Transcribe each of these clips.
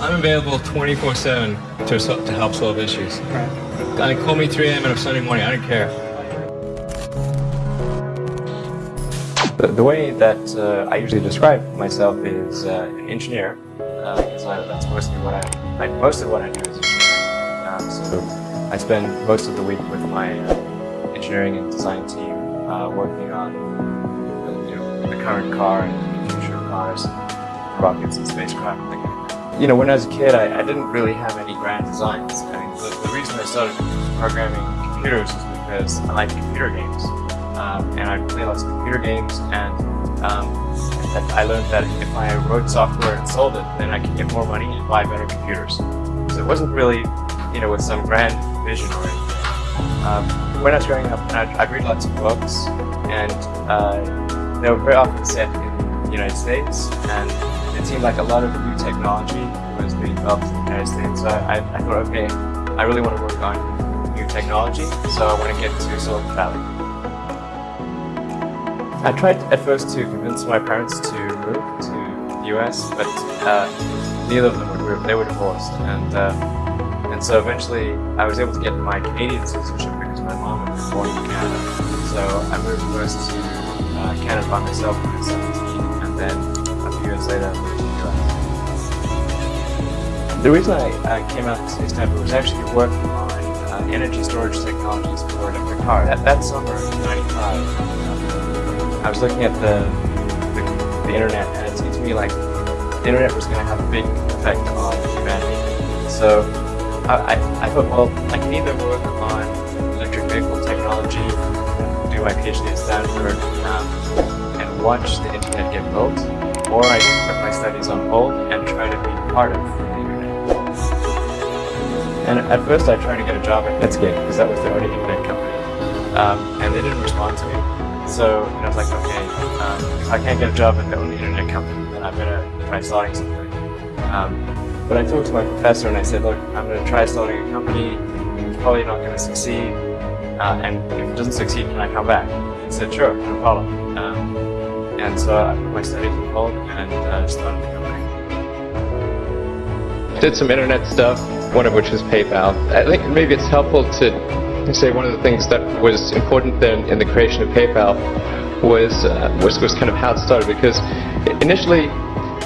I'm available 24-7 to, to help solve issues. I call me 3 a.m. on a Sunday morning, I don't care. The, the way that uh, I usually describe myself is uh, an engineer, uh, because that's mostly what I, I, most of what I do is engineering. Um, so I spend most of the week with my uh, engineering and design team uh, working on uh, you know, the current car and future cars, rockets and spacecraft. You know, when I was a kid, I, I didn't really have any grand designs. I mean, the, the reason I started programming computers is because I like computer games um, and I play lots of computer games and um, I learned that if I wrote software and sold it, then I could get more money and buy better computers. So it wasn't really, you know, with some grand vision or anything. Um, when I was growing up, I'd, I'd read lots of books and uh, they were very often set in the United States and it seemed like a lot of new technology was being developed in the United States. So I, I thought, okay, I really want to work on new technology, so I want to get to Silicon Valley. I tried at first to convince my parents to move to the US, but uh, neither of them would move. They were divorced, and uh, and so eventually I was able to get my Canadian citizenship because my mom had been born in Canada. So I moved first to uh, Canada by myself when I was 17, and then later the reason I uh, came out to Stanford was actually working on uh, energy storage technologies for electric car. That, that summer in 95, I was looking at the, the, the internet and it seemed to me like the internet was going to have a big effect on humanity. So I, I, I thought, well, I can either work on electric vehicle technology, do my PhD at Stanford, um, and watch the internet get built, or I can put my studies on hold and try to be part of the internet. And at first I tried to get a job at Netscape because that was the only internet company, um, and they didn't respond to me. So and I was like, okay, um, if I can't get a job at the only internet company, then I'm going to try starting something. Um, but I talked to my professor and I said, look, I'm going to try starting a company. It's probably not going to succeed. Uh, and if it doesn't succeed, can I come back? He said, sure, no problem. Um, and so I put my studies on hold and uh, started the company. Did some internet stuff, one of which was PayPal. I think maybe it's helpful to say one of the things that was important then in the creation of PayPal was, uh, was, was kind of how it started because initially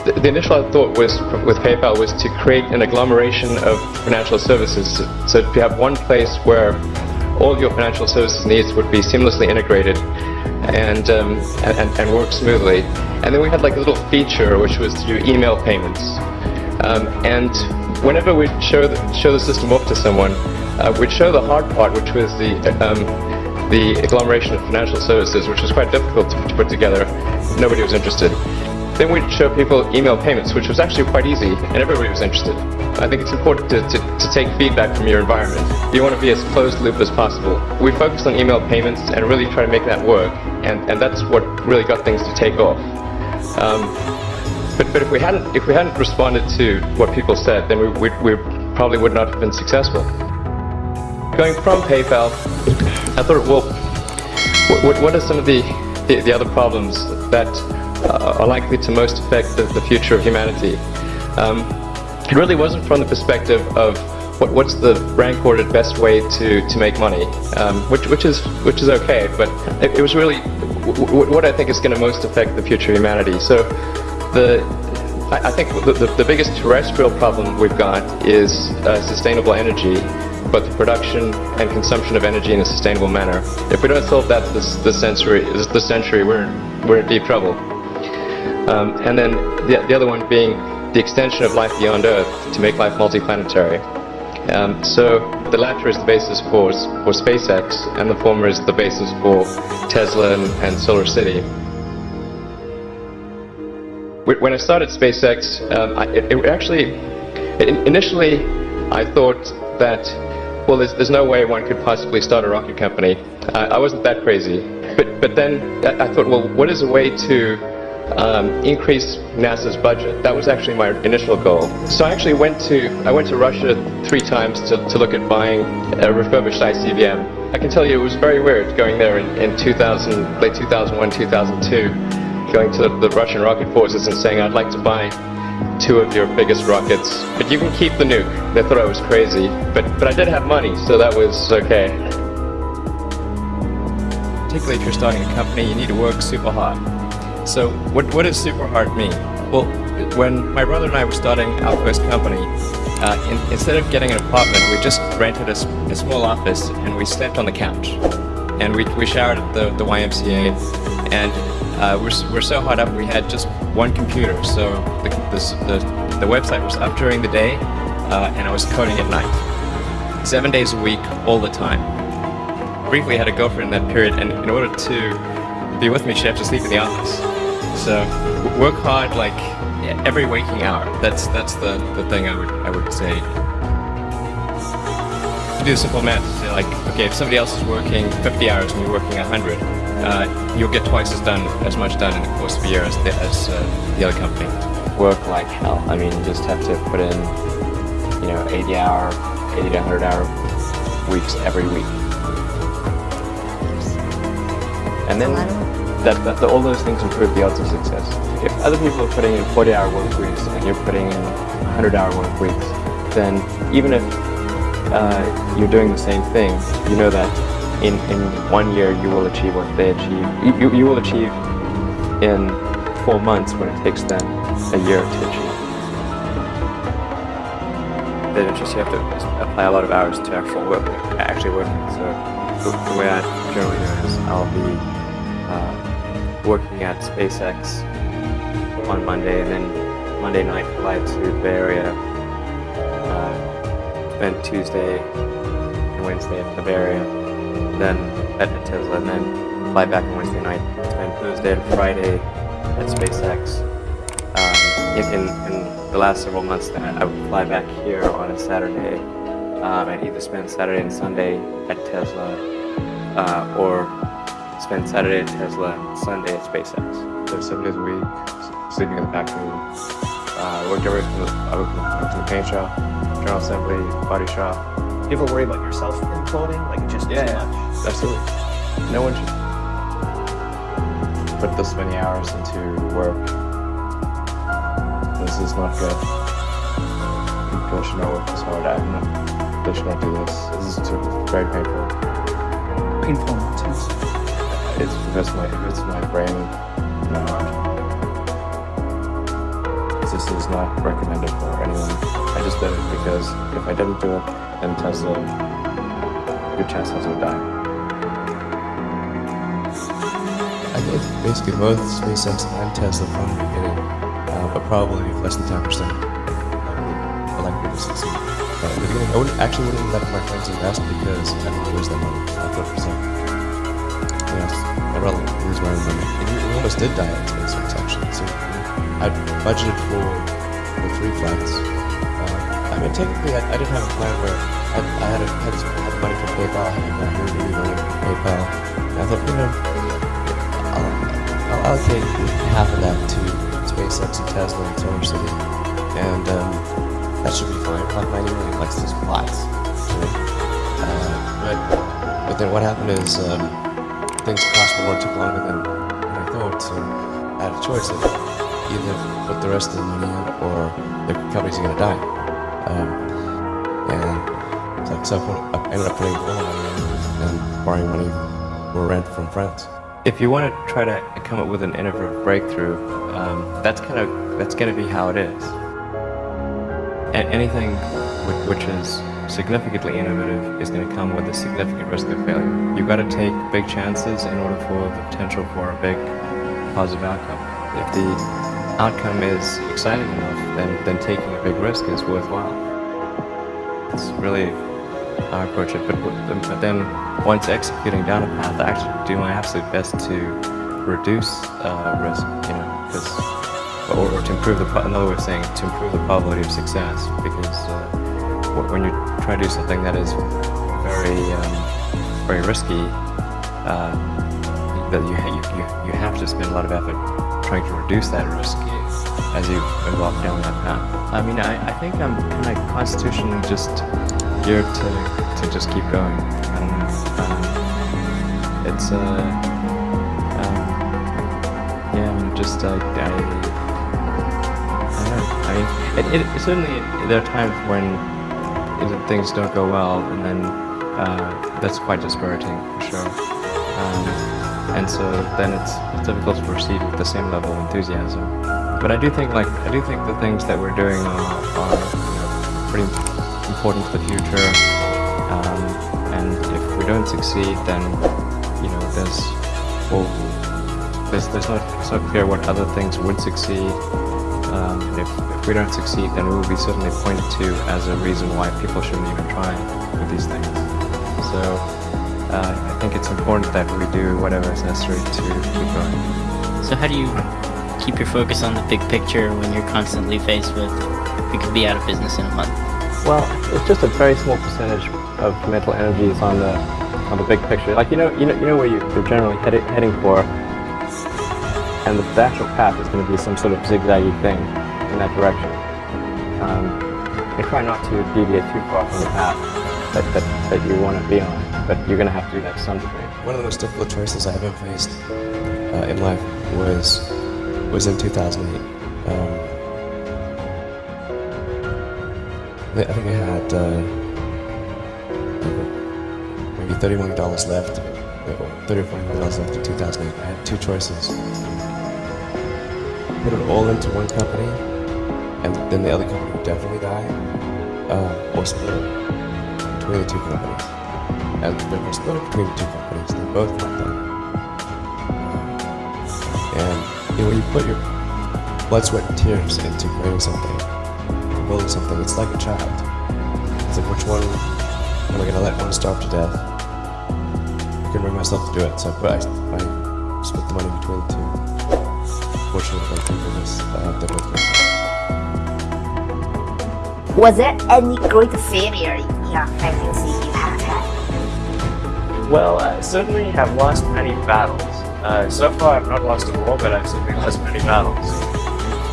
the, the initial thought was with PayPal was to create an agglomeration of financial services. So to have one place where all your financial services needs would be seamlessly integrated and, um, and, and work smoothly. And then we had like a little feature which was to do email payments. Um, and whenever we'd show the, show the system off to someone, uh, we'd show the hard part, which was the um, the agglomeration of financial services, which was quite difficult to, to, put together. Nobody was interested. Then we'd show people email payments, which was actually quite easy, and everybody was interested. I think it's important to, to, to take feedback from your environment. You want to be as closed loop as possible. We focused on email payments and really try to make that work, and, and that's what really got things to take off. Um, but, but if we hadn't if we hadn't responded to what people said, then we, we, we probably would not have been successful. Going from PayPal, I thought, well, what, what are some of the, the, the other problems that uh, are likely to most affect the, the future of humanity? Um, it really wasn't from the perspective of what, what's the rank ordered best way to, to make money, um, which, which, is, which is okay, but it, it was really what I think is going to most affect the future of humanity. So the, I think the, the, the biggest terrestrial problem we've got is uh, sustainable energy but the production and consumption of energy in a sustainable manner. If we don't solve that this, this century, this the century we're, we're in deep trouble. Um, and then the, the other one being the extension of life beyond Earth to make life multiplanetary. Um, so the latter is the basis for, for SpaceX, and the former is the basis for Tesla and, and Solar City. When I started SpaceX, um, I, it, it, actually, initially I thought that well, there's, there's no way one could possibly start a rocket company. Uh, I wasn't that crazy. But, but then I thought, well, what is a way to um, increase NASA's budget? That was actually my initial goal. So I actually went to, I went to Russia three times to, to look at buying a refurbished ICBM. I can tell you it was very weird going there in, in 2000, late 2001, 2002, going to the, the Russian rocket forces and saying I'd like to buy two of your biggest rockets, but you can keep the nuke. They thought I was crazy, but, but I did have money, so that was okay. Particularly if you're starting a company, you need to work super hard. So what, what does super hard mean? Well, when my brother and I were starting our first company, uh, in, instead of getting an apartment, we just rented a, a, small office and we slept on the couch. And we, we showered at the, the YMCA and uh, we're, we're so hot up we had just one computer. So the, the, the, the website was up during the day uh, and I was coding at night. Seven days a week, all the time. Briefly had a girlfriend in that period and in order to be with me, she'd have to sleep in the office. So work hard like every waking hour. That's that's the, the thing I would I would say. To do the simple math, say like okay, if somebody else is working 50 hours and you're working 100, uh, you'll get twice as done as much done in the course of a year as the, as uh, the other company. Work like hell. I mean, you just have to put in you know 80 hour, 80 to 100 hour weeks every week. And then that, that the, all those things improve the odds of success. If other people are putting in 40-hour work weeks and you're putting in 100-hour work weeks, then even if uh, you're doing the same thing, you know that in, in one year you will achieve what they achieve. You, you, will achieve in four months what it takes them a year to achieve. Then it's just you have to apply a lot of hours to actual work, actually working. So the, the way I generally do it is I'll be uh, working at SpaceX on Monday, and then Monday night fly to Bay Area, uh, Tuesday and Wednesday at the Bay Area, then at Tesla, and then fly back on Wednesday night, spend Thursday and Friday at SpaceX. Um, in, in, in, the last several months, then I would fly back here on a Saturday, um, and either spend Saturday and Sunday at Tesla, uh, or spend Saturday at Tesla, Sunday at SpaceX. So seven days a week, sleeping in the back room. Uh, worked everything from the, I worked in the paint shop, general assembly, body shop. Do you ever worry about yourself in clothing? Like just yeah, too much? Absolutely. No one should put this many hours into work. This is not good. People should not work this hard. I'm not, they should not do this. This is too, very painful. Painful and intense. It's because my, it's my brain, my. This is not recommended for anyone. I just did it because if I didn't do it, then Tesla, your Teslas would die. I think basically both SpaceX and Tesla from the beginning, uh, but probably less than 10% are likely to succeed. Uh, at the beginning, I wouldn't, actually wouldn't let my friends invest because I don't lose that money a percent. Yes, I'd rather lose my own money. And we, almost did die at SpaceX actually. So I budgeted for, three flights. Uh, I mean, technically, I, I didn't have a plan where I, I had, a, had, had money from PayPal, I had money money from PayPal. And I thought, you know, I'll, I'll allocate half of that to SpaceX and Tesla and Solar City, and um, that should be fine. Like 90 million likes those plots. Uh, but, but then what happened is um, things cost more, took longer than, I thought, so I had a choice of either put the rest of the money in or the company's to die. Um, and so, I, put, I ended up putting all money in and borrowing money for rent from friends. If you want to try to come up with an innovative breakthrough, um, that's kind of that's going to be how it is. A- anything which is significantly innovative is going to come with a significant risk of failure. You've got to take big chances in order for the potential for a big positive outcome. If the outcome is exciting enough, then, then taking a big risk is worthwhile. It's really our approach. But, but then once executing down a path, I actually do my absolute best to reduce uh, risk, you know, because or, or, to improve the another way of saying to improve the probability of success. Because uh, when you try to do something that is very um, very risky, uh, that you, you you have to spend a lot of effort trying to reduce that risk as you walk down that path. I mean, I, I think I'm kind of constitutionally just geared to, to just keep going. And, um, it's, uh, um, yeah, I'm just, I, I, I don't know, I mean, it, it certainly there are times when know, things don't go well, and then uh, that's quite dispiriting for sure. Um, and so then it's, it's difficult to proceed with the same level of enthusiasm. But I do think, like, I do think the things that we're doing are, are you know, pretty important for the future. Um, and if we don't succeed, then you know, there's well, there's, there's not, it's not clear what other things would succeed. Um, and if, if we don't succeed, then we will be certainly pointed to as a reason why people shouldn't even try with these things. So uh, I think it's important that we do whatever is necessary to keep going. So how do you keep your focus on the big picture when you're constantly faced with we could be out of business in a month? Well, it's just a very small percentage of mental energy is on the on the big picture. Like you know, you know, you know where you, you're generally heading heading for, and the, actual path is going to be some sort of zigzaggy thing in that direction. Um, and try not to deviate too far from the path that, that, that you want to be on, but you're going to have to do that to some degree. One of the most difficult choices I ever faced uh, in life was was in 2008. Um, I think I had uh, maybe $31 left, or 30 or 40 million dollars left in 2008. I had two choices: put it all into one company, and then the other company would definitely die, uh, or split it between the two companies. And there was split it between the two companies. They both went down. And you know, when you put your blood, sweat, and tears into creating something, building something, it's like a child. It's like, which one am I going to let one starve to death? I can bring myself to do it, so I, put, I, I split the money between the two. Fortunately, thank goodness, uh, they both went down. Was there any great failure in your pregnancy you have had? Well, I certainly have lost many battles. Uh, so far, I've not lost a war, but I've certainly lost many battles.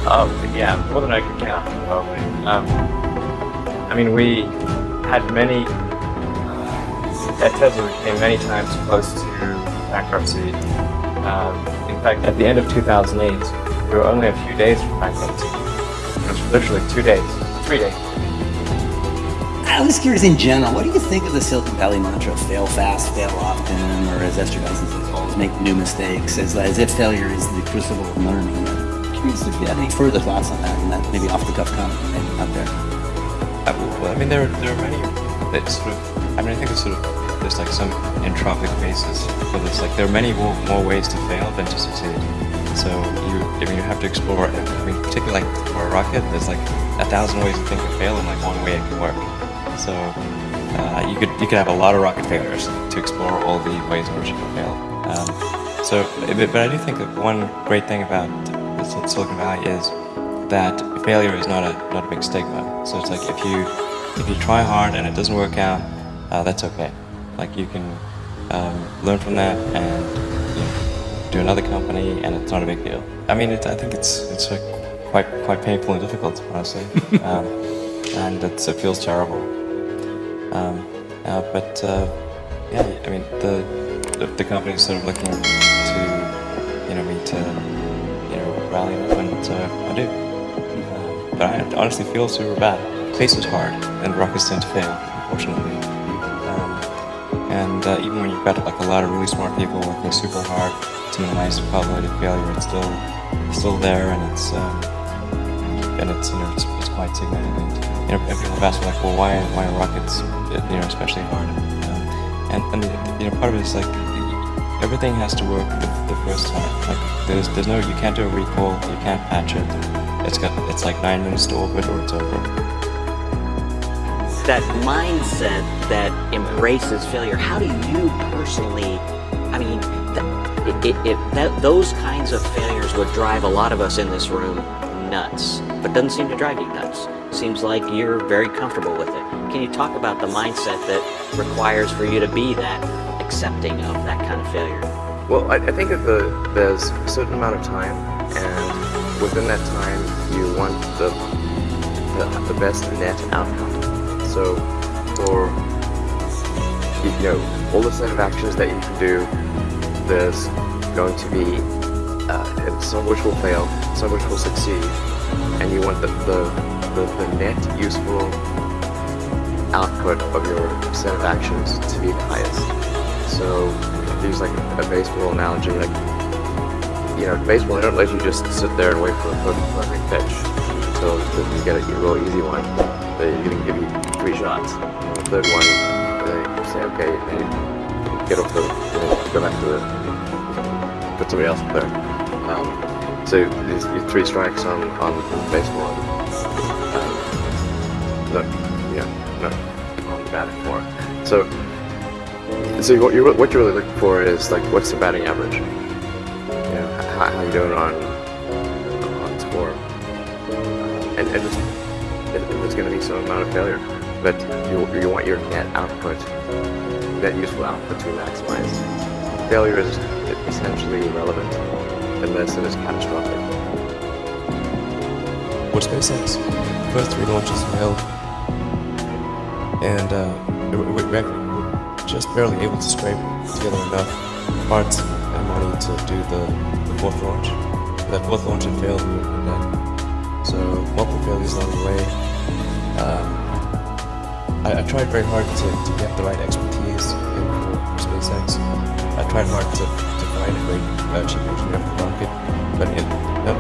Um, yeah, more than I could count, probably. Um, I mean, we had many. Uh, at Tesla, we came many times close to bankruptcy. Um, in fact, at the end of 2008, we were only a few days from bankruptcy. It was literally two days, three days. I was curious in general, what do you think of the Silicon Valley mantra, fail fast, fail often, or as Esther Dyson says, always make new mistakes, as, as if failure is the crucible of learning. I'm curious if you had any further thoughts on that, and that maybe off the cuff comment maybe out there. Uh, well, I mean, there, there are many that sort of, I mean, I think it's sort of, there's like some entropic basis for this. Like, there are many more, ways to fail than to succeed. So you, I mean, you have to explore, I mean, particularly like for a rocket, there's like a thousand ways to think of fail and like one way it can work. So uh, you could you could have a lot of rocket failures to explore all the ways in which it can fail. Um, so, but, but I do think that one great thing about Silicon Valley is that failure is not a not a big stigma. So it's like if you if you try hard and it doesn't work out, uh, that's okay. Like you can um, learn from that and you know, do another company, and it's not a big deal. I mean, it, I think it's it's uh, quite quite painful and difficult, honestly, um, and it's, it feels terrible. Um, uh, but uh, yeah, I mean, the, the the company is sort of looking to you know me to you know rally up, and uh, I do. Uh, but I honestly feel super bad. Space is hard, and rockets tend to fail, unfortunately. And uh, even when you've got like a lot of really smart people working super hard to minimize the probability of failure, it's still it's still there, and it's um, and it's you know it's, it's quite significant. You know, people have asked me like, well, why why are rockets you know especially hard? Um, and and you know part of it is like everything has to work the, the first time. Like there's there's no you can't do a recall, you can't patch it. It's got it's like nine minutes to orbit or it's over. That mindset that embraces failure. How do you personally i mean it, it, that, those kinds of failures would drive a lot of us in this room nuts but doesn't seem to drive you nuts. Seems like you're very comfortable with it. Can you talk about the mindset that requires for you to be that accepting of that kind of failure? Well, I, I think that the, there's a certain amount of time, and within that time, you want the, the, the best net outcome. So, for you know all the set of actions that you can do, there's going to be uh, some which will fail, some which will succeed, and you want the, the, the, the net useful output of your set of actions to be the highest. So use like a, baseball analogy, like you know, baseball they don't let you just sit there and wait for a every pitch until you get a real easy one. They're gonna give you three shots. And the third one, they say, okay, get off the, you know, go back to the, put somebody else up there. Um, so there's your three strikes on on baseball. Um, no, yeah, no, on the batting for. So, so what you're what you're really looking for is like what's the batting average? You know, how, how you doing on going to be some amount of failure, but you you want your net output, net useful output to maximize. Failure is essentially irrelevant unless it is catastrophic. With SpaceX, first three launches failed, and uh, we, we, we were just barely able to scrape together enough parts and money to do the, the fourth launch. That fourth launch had failed, dead. So multiple failures along the way. Um, I, I tried very hard to, to get the right expertise in for SpaceX. I tried hard to, to find a great uh, chief engineer for the rocket, but no,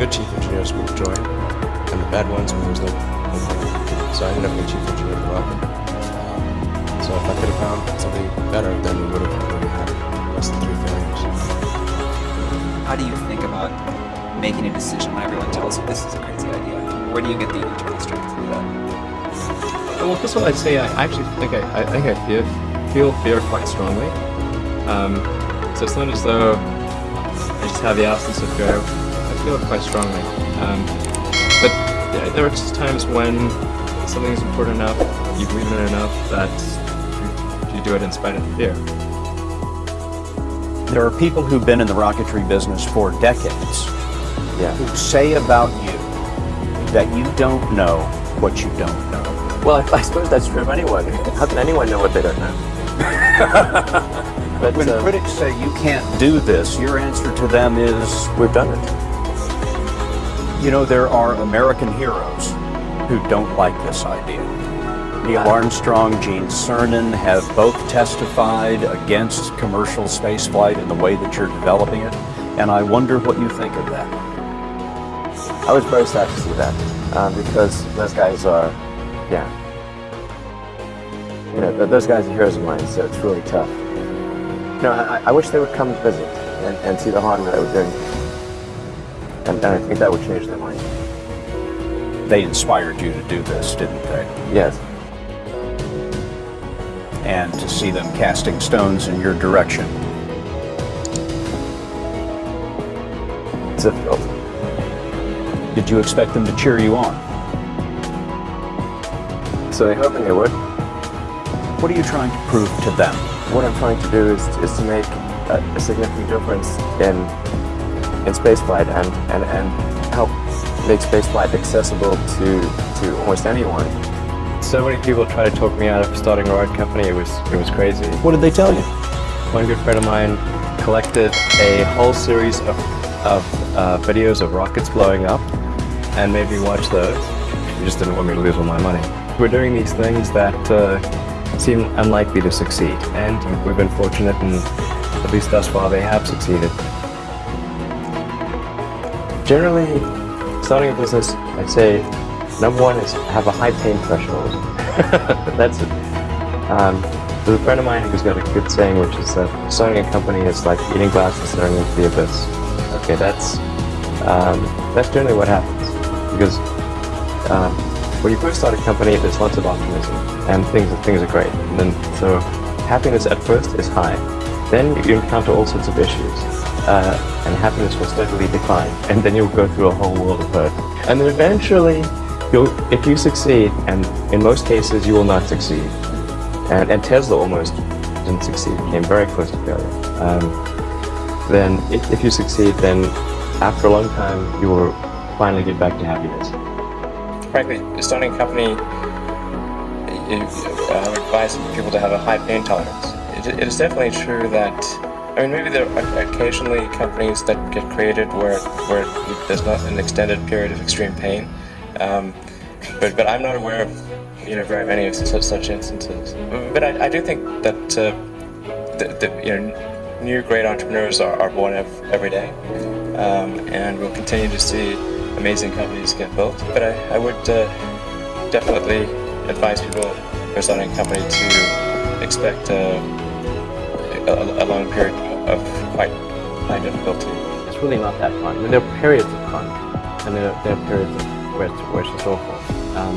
good chief engineers would join, and the bad ones, there was no, no. So I ended up being chief engineer of the rocket. Um, so if I could have found something better, then we would have had less than three failures. How do you think about making a decision when everyone tells you this is a crazy idea? Where do you get the internal strength to do that? Well, first of all, I'd say I actually think I, I think I feel feel fear quite strongly. Um, so it's not as though I just have the absence of fear. I feel it quite strongly. Um, but there, there are just times when something is important enough, you believe in it enough that you, you do it in spite of the fear. There are people who've been in the rocketry business for decades Yeah. who say about you that you don't know what you don't know. Well, I, I suppose that's true of anyone. How can anyone know what they don't know? but When uh, critics say you can't do this, your answer to them is, we've done it. you know, there are American heroes who don't like this idea. Neil Armstrong, Gene Cernan have both testified against commercial spaceflight in the way that you're developing it, and I wonder what you think of that. I was very sad to see that um, because those guys are, yeah, you know, th- those guys are heroes of mine. So it's really tough. You know, I, I wish they would come visit and, and see the hardware that we're doing, and, and I think that would change their mind. They inspired you to do this, didn't they? Yes. And to see them casting stones in your direction. It's difficult. Did you expect them to cheer you on? So I'm hoping they would. What are you trying to prove to them? What I'm trying to do is, is to make a, a significant difference in in spaceflight and, and, and help make spaceflight accessible to to almost anyone. So many people tried to talk me out of starting a rocket company. It was it was crazy. What did they tell you? One good friend of mine collected a whole series of, of uh, videos of rockets blowing up and maybe watch those. He just didn't want me to lose all my money. We're doing these things that uh, seem unlikely to succeed, and we've been fortunate, and at least thus far they have succeeded. Generally, starting a business, I'd say number one is have a high pain threshold. That's it. Um, there's a friend of mine who's got a good saying, which is that starting a company is like eating glass and staring into the abyss. Okay, that's um, that's generally what happens because um, when you first start a company, there's lots of optimism and things things are great. And then so happiness at first is high. Then you encounter all sorts of issues, uh, and happiness will steadily decline. And then you'll go through a whole world of hurt. And then eventually, you'll if you succeed, and in most cases you will not succeed. And, and Tesla almost didn't succeed; came very close to failure. Um, then, if, if you succeed, then after a long time, you will finally get back to happiness. Frankly, starting a company, I would advise people to have a high pain tolerance. It, it is definitely true that I mean, maybe there are occasionally companies that get created where where there's not an extended period of extreme pain, um, but but I'm not aware of you know very many of such, such instances. But I, I do think that uh, the, the, you know new great entrepreneurs are, are born every day, um, and we'll continue to see amazing companies get built. But I, I would uh, definitely advise people who are starting a company to expect uh, a, a long period of quite high difficulty. It's really not that fun. I mean, there are periods of fun, and there are, there are periods of where it's, where it's awful. Um,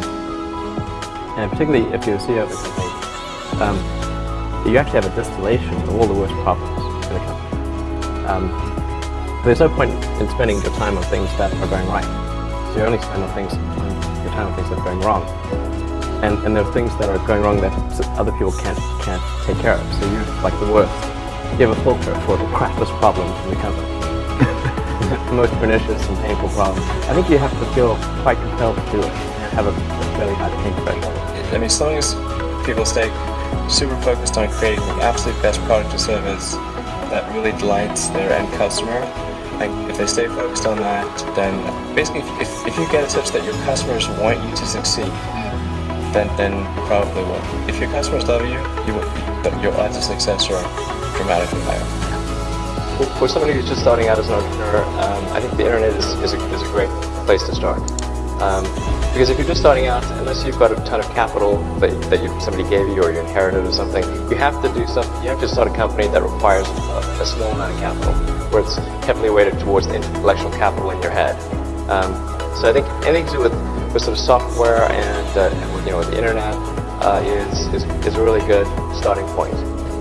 and particularly if you're a CEO of a company, um, you actually have a distillation of all the worst problems in a company. Um, there's no point in spending your time on things that are going right. So you only spend on things, your time on things that are going wrong. And, and there are things that are going wrong that other people can't, can't take care of. So you're like the worst. You have a filter for the crappiest problems in the company. the most pernicious and painful problems. I think you have to feel quite compelled to do it have a, fairly high pain threshold. I mean, as long as people stay super focused on creating the absolute best product or service that really delights their end customer, if they stay focused on that, then basically if, if, if you get it such that your customers want you to succeed, then then probably will. If your customers love you, you will, your odds of success are dramatically higher. For, for somebody who's just starting out as an entrepreneur, um, I think the internet is, is, a, is a great place to start. Um, because if you're just starting out, unless you've got a ton of capital that, that you, somebody gave you or you inherited or something, you have to do something. You have to start a company that requires a, a small amount of capital, where it's heavily weighted towards the intellectual capital in your head. Um, so I think anything to do with, with sort of software and uh, you know the internet uh, is, is is a really good starting point.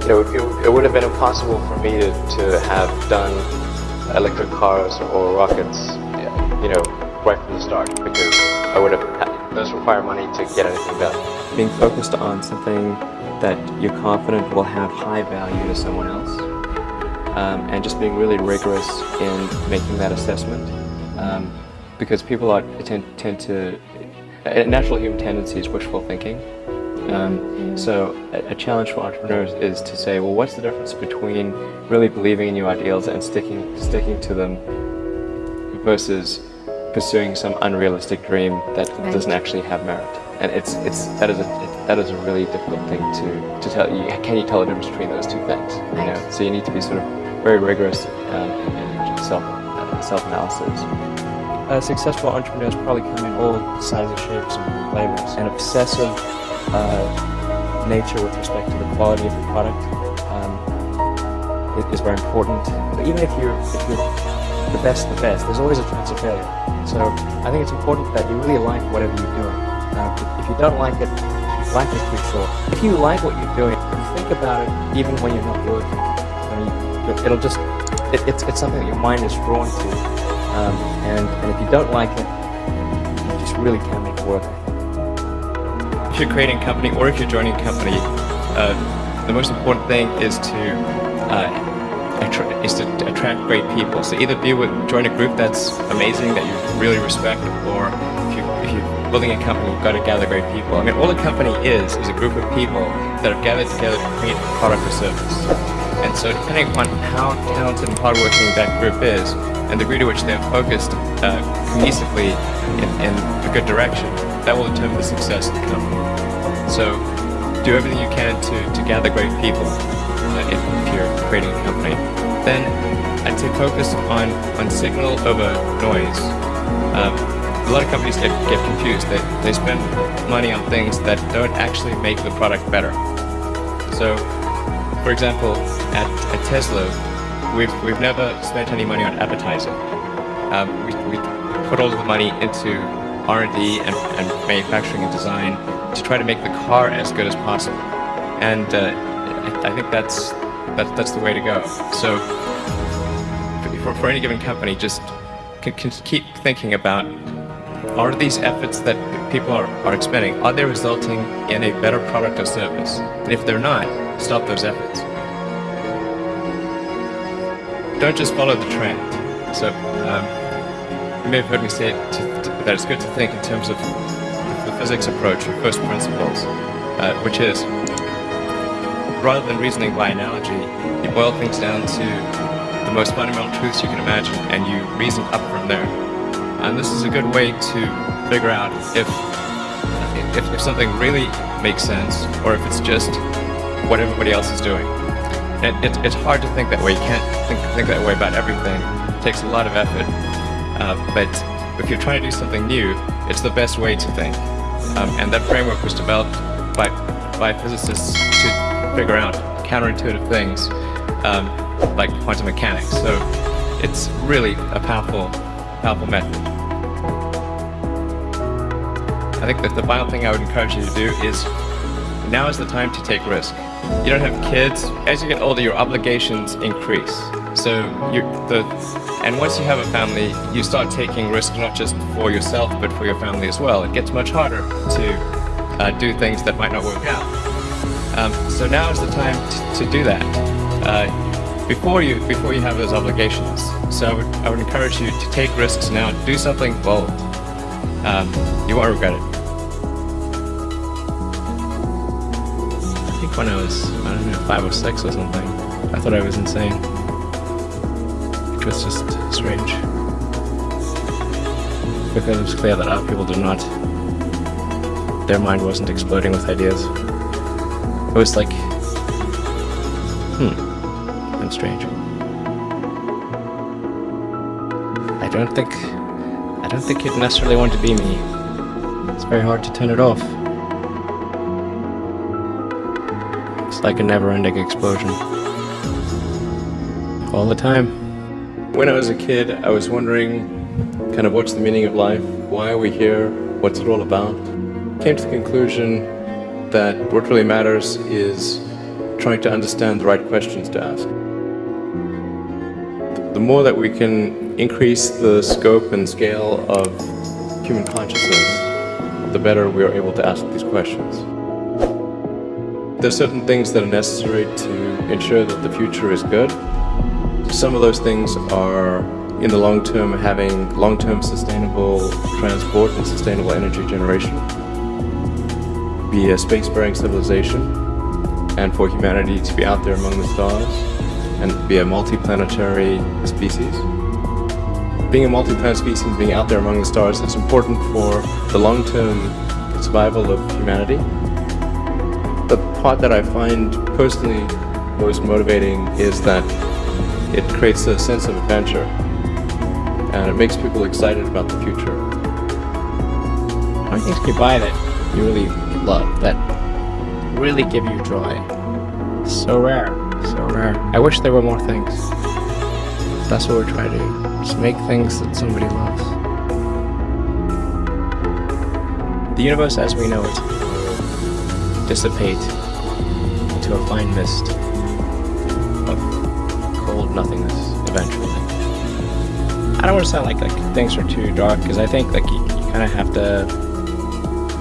You know, it, it would have been impossible for me to, to have done electric cars or rockets, you know, right from the start because I would have those require money to get anything done. Being focused on something that you're confident will have high value to someone else, um, and just being really rigorous in making that assessment, um, because people are tend, tend to a natural human tendency is wishful thinking. Um, so a, a challenge for entrepreneurs is to say, well, what's the difference between really believing in your ideals and sticking sticking to them versus pursuing some unrealistic dream that Right. doesn't actually have merit? And it's it's that is a it, that is a really difficult thing to to tell. You, can you tell the difference between those two things? You know, so you need to be sort of very rigorous um, in your self self analysis. Uh, successful entrepreneurs probably come in all sizes, shapes, and flavors. An obsessive uh, nature with respect to the quality of the product um, is very important. But even if you're, if you're the best of the best, there's always a chance of failure. So I think it's important that you really like whatever you're doing. Uh, if- you don't like it, life is too short. If you like what you're doing, you think about it even when you're not working. I mean, it'll just, it, it's, it's something that your mind is drawn to. Um, and, and if you don't like it, you just really can't make it work. if you're creating a company or if you're joining a company, uh, the most important thing is to uh, is to attract great people. So either be with join a group that's amazing that you really respect, or if you if you're building a company, you've got to gather great people. I mean, all a company is is a group of people that have gathered together to create a product or service. And so, depending upon how talented and hardworking that group is, and the degree to which they're focused uh, cohesively in, in a good direction, that will determine the success of the company. So, do everything you can to, to gather great people uh, if, if you're creating a company. Then, I'd say focus on, on signal over noise. Um, a lot of companies get, get confused. They, they spend money on things that don't actually make the product better. So, for example, at, at Tesla, we've, we've never spent any money on advertising. Um, we, we put all of the money into R&D and, and manufacturing and design to try to make the car as good as possible. And uh, I, think that's, that, that's the way to go. So for, for any given company, just can keep thinking about are these efforts that people are, are expending, are they resulting in a better product or service? And if they're not, stop those efforts. Don't just follow the trend. So um, you may have heard me say to, to, that it's good to think in terms of the physics approach or first principles, uh, which is rather than reasoning by analogy, you boil things down to the most fundamental truths you can imagine, and you reason up from there. And this is a good way to figure out if if, if something really makes sense or if it's just what everybody else is doing. It, it, it's hard to think that way. You can't think, think that way about everything. It takes a lot of effort. Uh, but if you're trying to do something new, it's the best way to think. Um, and that framework was developed by, by physicists to figure out counterintuitive things um, like quantum mechanics. So it's really a powerful, powerful method. I think that the final thing I would encourage you to do is now is the time to take risk. You don't have kids. As you get older, your obligations increase. So you the and once you have a family, you start taking risks not just for yourself but for your family as well. It gets much harder to uh, do things that might not work out. Um, so now is the time to do that. Uh, before you before you have those obligations. So I would, I would encourage you to take risks now. Do something bold. Um, you won't regret it. I think when I was, I don't know, five or six or something, I thought I was insane. Which was just strange. Because it was clear that other people did not, their mind wasn't exploding with ideas. It was like, hmm, I'm strange. I don't think, I don't think you'd necessarily want to be me. It's very hard to turn it off. It's like a never-ending explosion. All the time. When I was a kid, I was wondering kind of what's the meaning of life? Why are we here? What's it all about? Came to the conclusion that what really matters is trying to understand the right questions to ask. The more that we can increase the scope and scale of human consciousness, the better we are able to ask these questions. There are certain things that are necessary to ensure that the future is good. Some of those things are, in the long term, having long-term sustainable transport and sustainable energy generation, be a spacefaring civilization, and for humanity to be out there among the stars, and be a multi-planetary species. Being a multi-planet species and being out there among the stars is important for the long-term survival of humanity. The part that I find personally most motivating is that it creates a sense of adventure and it makes people excited about the future. Many things can you buy that you really love, that really give you joy? So rare, so rare. I wish there were more things. That's what we're trying to do. Just make things that somebody loves. The universe as we know it dissipate into a fine mist of cold nothingness eventually. I don't want to sound like like things are too dark because I think like you, you kind of have to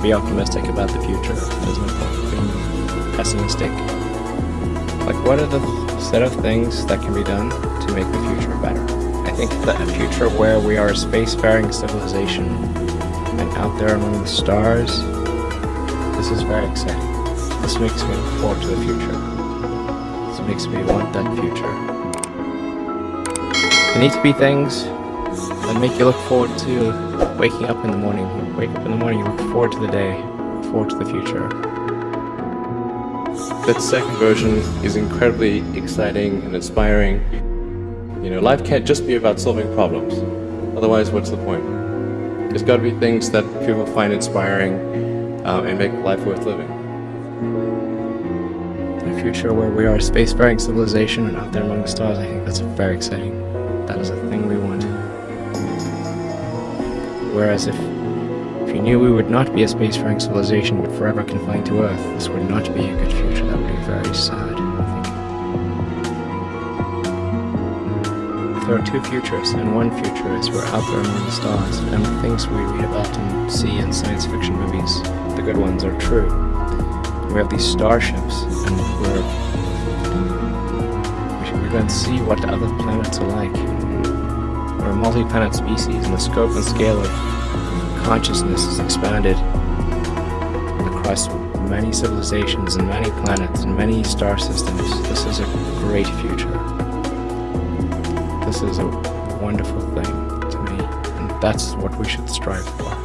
be optimistic about the future. There's no point being pessimistic. Like what are the set of things that can be done to make the future better? I think that a future where we are a spacefaring civilization and out there among the stars, this is very exciting. This makes me look forward to the future. This makes me want that future. There need to be things that make you look forward to waking up in the morning. You wake up in the morning, you look forward to the day, look forward to the future. That second version is incredibly exciting and inspiring. You know, life can't just be about solving problems. Otherwise, what's the point? There's got to be things that people find inspiring uh, and make life worth living. A future where we are a spacefaring civilization and out there among the stars, I think that's very exciting. That is a thing we want. Whereas if, if you knew we would not be a spacefaring civilization but forever confined to Earth, this would not be a good future. That would be very sad, there are two futures, and one future is we're out there among the stars, and the things we read about and see in science fiction movies, the good ones, are true. We have these starships, and we're we're going to see what other planets are like. We're a multi-planet species, and the scope and scale of consciousness is expanded across many civilizations and many planets and many star systems. This is a great. This is a wonderful thing to me, and that's what we should strive for.